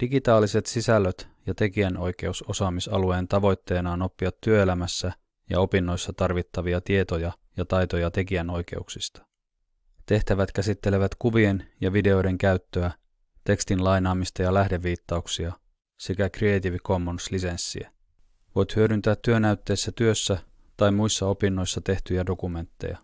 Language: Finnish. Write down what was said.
Digitaaliset sisällöt ja tekijänoikeusosaamisalueen tavoitteena on oppia työelämässä ja opinnoissa tarvittavia tietoja ja taitoja tekijänoikeuksista. Tehtävät käsittelevät kuvien ja videoiden käyttöä, tekstin lainaamista ja lähdeviittauksia sekä Creative Commons-lisenssiä. Voit hyödyntää työnäytteessä työssä tai muissa opinnoissa tehtyjä dokumentteja.